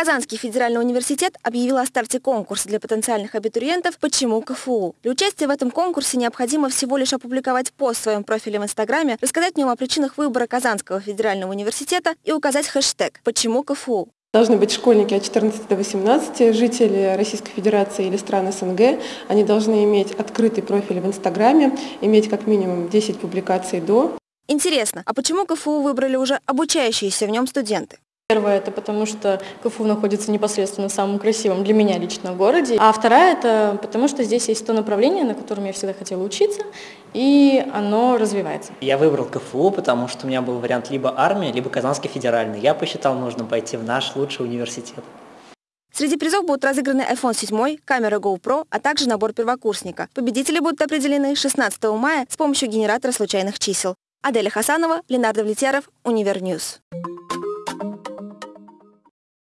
Казанский федеральный университет объявил о старте конкурса для потенциальных абитуриентов «Почему КФУ?». Для участия в этом конкурсе необходимо всего лишь опубликовать пост в своем профиле в Инстаграме, рассказать в нем о причинах выбора Казанского федерального университета и указать хэштег «Почему КФУ?». Должны быть школьники от 14 до 18, жители Российской Федерации или стран СНГ. Они должны иметь открытый профиль в Инстаграме, иметь как минимум 10 публикаций до. Интересно, а почему КФУ выбрали уже обучающиеся в нем студенты? Первое – это потому, что КФУ находится непосредственно в самом красивом для меня лично городе. А вторая – это потому, что здесь есть то направление, на котором я всегда хотела учиться, и оно развивается. Я выбрал КФУ, потому что у меня был вариант либо армия, либо Казанский федеральный. Я посчитал нужным пойти в наш лучший университет. Среди призов будут разыграны iPhone 7, камера GoPro, а также набор первокурсника. Победители будут определены 16 мая с помощью генератора случайных чисел. Аделя Хасанова, Ленардо Влетьяров, Универньюз.